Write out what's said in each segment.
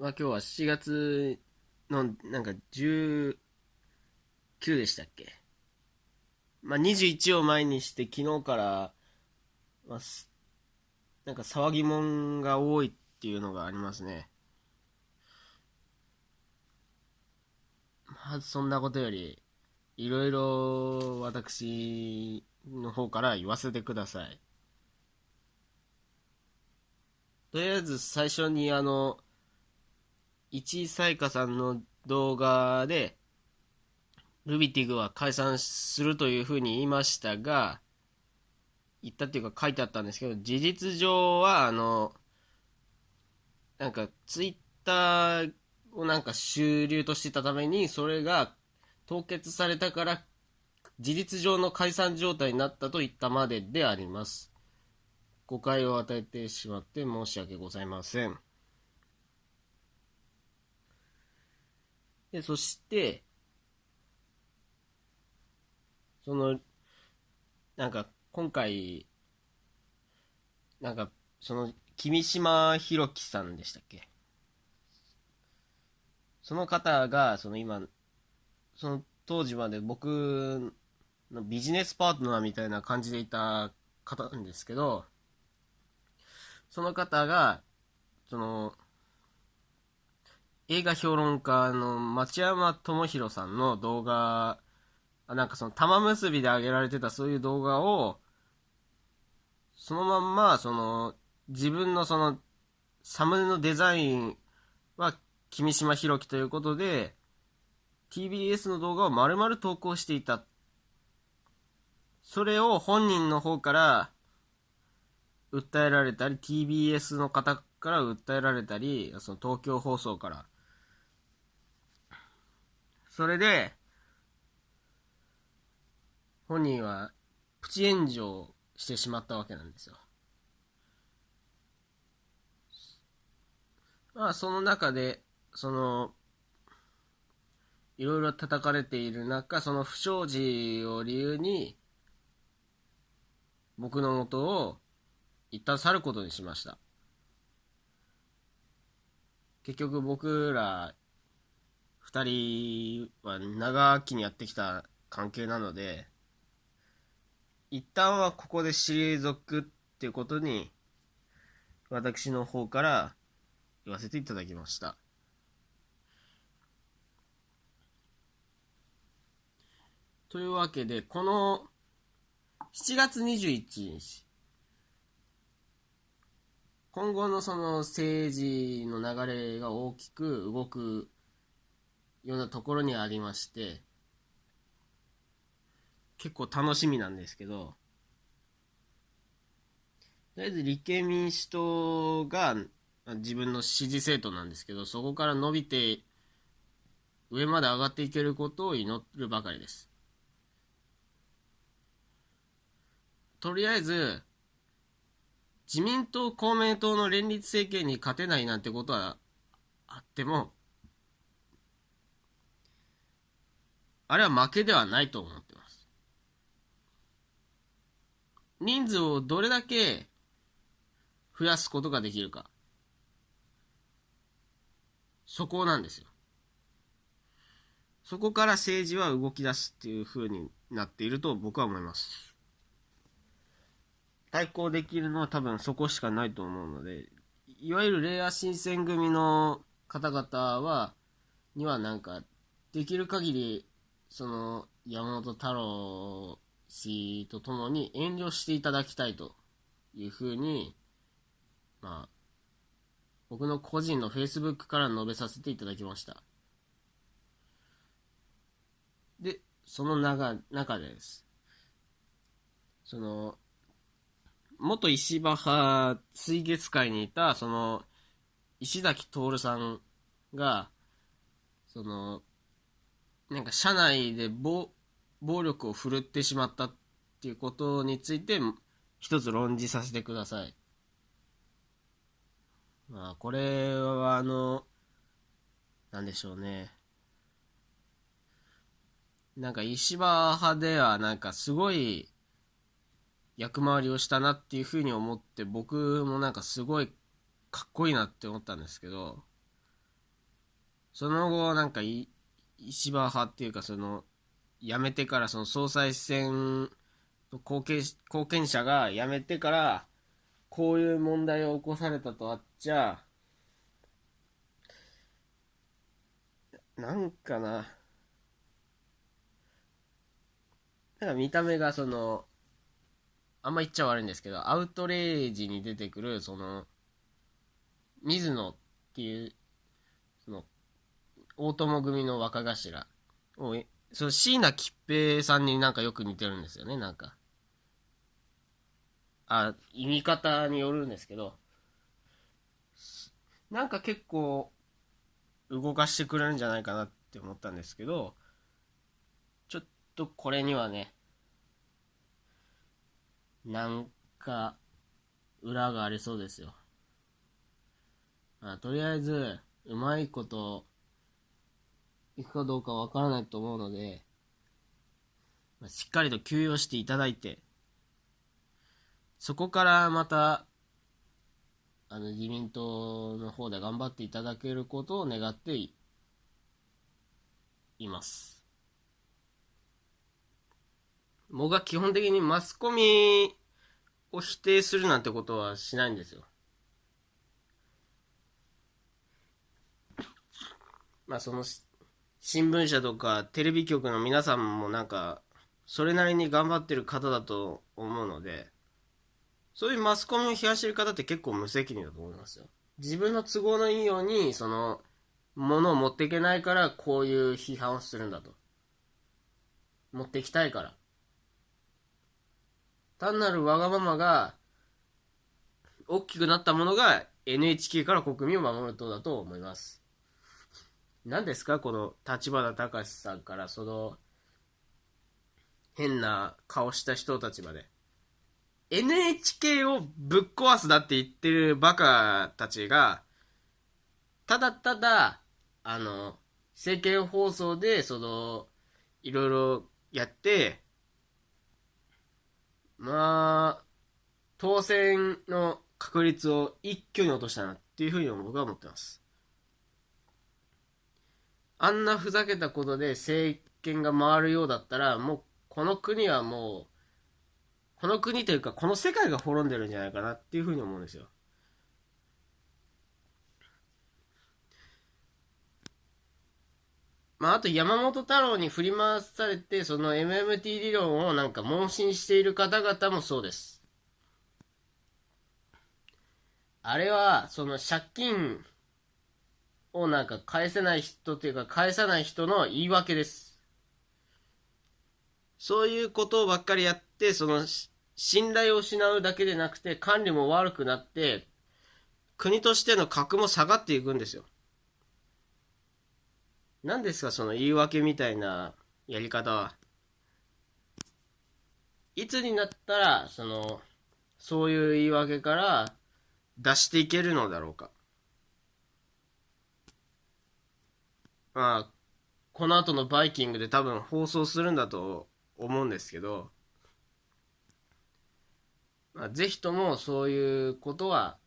まあ今日は7月のなんか19でしたっけ？まあ21を前にして昨日から、まあ、なんか騒ぎもんが多いっていうのがありますね。まずそんなことより、いろいろ私の方から言わせてください。とりあえず最初にあの、一井彩花さんの動画で、ルビティグは解散するというふうに言いましたが、言ったっていうか書いてあったんですけど、事実上はあの、なんかツイッターをなんか主流としてたために、それが凍結されたから、事実上の解散状態になったと言ったまでであります。誤解を与えてしまって申し訳ございません。で、そして、その、なんか、今回、なんか、その、君島ひろきさんでしたっけ？その方が、その今、その当時まで僕のビジネスパートナーみたいな感じでいた方なんですけど、その方が、その、映画評論家の町山智博さんの動画、なんかその玉結びで上げられてたそういう動画を、そのまんま、その、自分のその、サムネのデザインは、君島ひろきということで、TBS の動画を丸々投稿していた。それを本人の方から、訴えられたり、TBS の方から訴えられたり、その東京放送から。それで、本人はプチ炎上してしまったわけなんですよ。まあ、その中で、その、いろいろ叩かれている中、その不祥事を理由に、僕の元を一旦去ることにしました。結局僕ら二人は長きにやってきた関係なので、一旦はここで退くっていうことに、私の方から言わせていただきました。というわけで、この7月21日、今後のその政治の流れが大きく動くようなところにありまして、結構楽しみなんですけど、とりあえず立憲民主党が自分の支持政党なんですけど、そこから伸びて上まで上がっていけることを祈るばかりです。とりあえず、自民党、公明党の連立政権に勝てないなんてことはあっても、あれは負けではないと思ってます。人数をどれだけ増やすことができるか。そこなんですよ。そこから政治は動き出すっていう風になっていると僕は思います。対抗できるのは多分そこしかないと思うので、いわゆるレア新選組の方々は、にはなんか、できる限り、その、山本太郎氏と共に遠慮していただきたいというふうに、まあ、僕の個人の Facebook から述べさせていただきました。で、その中、中です。その、元石破派水月会にいた、その、石崎徹さんが、その、なんか社内で暴暴力を振るってしまったっていうことについて、一つ論じさせてください。まあ、これは、あの、なんでしょうね。なんか石破派では、なんかすごい、役回りをしたなっていうふうに思って僕もなんかすごいかっこいいなって思ったんですけどその後、なんか、石破派っていうか、その、辞めてから、その総裁選後継後見者が辞めてから、こういう問題を起こされたとあっちゃ、なんかな、なんか見た目がその、あんま言っちゃ悪いんですけど、アウトレイジに出てくる、その、水野っていう、大友組の若頭を、その椎名桔平さんになんかよく似てるんですよね、なんか。あ、意味方によるんですけど、なんか結構、動かしてくれるんじゃないかなって思ったんですけど、ちょっとこれにはね、なんか、裏がありそうですよ。あとりあえず、うまいこと、いくかどうかわからないと思うので、ましっかりと休養していただいて、そこからまた、あの、自民党の方で頑張っていただけることを願っています。僕は基本的にマスコミを否定するなんてことはしないんですよ。まあその新聞社とかテレビ局の皆さんもなんかそれなりに頑張ってる方だと思うのでそういうマスコミを批判してる方って結構無責任だと思いますよ。自分の都合のいいように、その、ものを持っていけないからこういう批判をするんだと。持っていきたいから。単なるわがままが、大きくなったものが NHK から国民を守るとだと思います。何ですか？この立花隆さんからその変な顔した人たちまで。NHK をぶっ壊すだって言ってるバカたちが、ただただ、あの、政見放送で、その、いろいろやって、まあ、当選の確率を一挙に落としたなっていうふうに僕は思ってます。あんなふざけたことで政権が回るようだったら、もうこの国はもうこの国というか、この世界が滅んでるんじゃないかなっていうふうに思うんですよ。まあ、あと山本太郎に振り回されて、その MMT 理論をなんか問診している方々もそうです。あれは、その借金をなんか返せない人っていうか返さない人の言い訳です。そういうことばっかりやって、その信頼を失うだけでなくて管理も悪くなって国としての格も下がっていくんですよ。何ですかその言い訳みたいなやり方は。いつになったらそのそういう言い訳から出していけるのだろうか。まあこの後のバイキングで多分放送するんだと思うんですけどまあ、ぜひともそういうことは、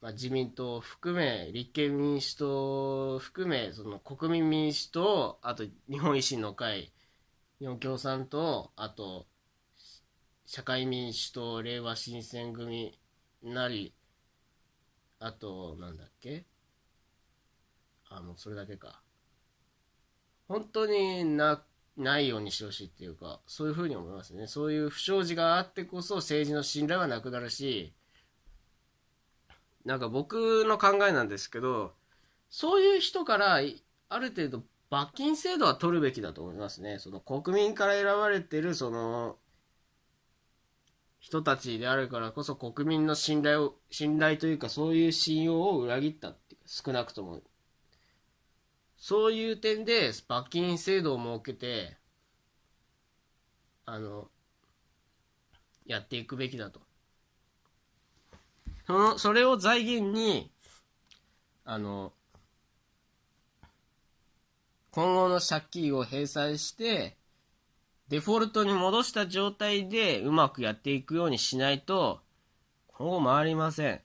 まあ、自民党含め、立憲民主党含め、その国民民主党、あと日本維新の会、日本共産党、あと社会民主党、令和新選組なり、あと、なんだっけ？あ、もうそれだけか。本当になないようにしてほしいっていうか、そういうふうに思いますね。そういう不祥事があってこそ政治の信頼はなくなるし、なんか僕の考えなんですけど、そういう人からある程度罰金制度は取るべきだと思いますね。その国民から選ばれてるその人たちであるからこそ国民の信頼を、信頼というかそういう信用を裏切ったっていう少なくともそういう点で罰金制度を設けて、あの、やっていくべきだと。その、それを財源に、あの、今後の借金を返済して、デフォルトに戻した状態でうまくやっていくようにしないと、今後回りません。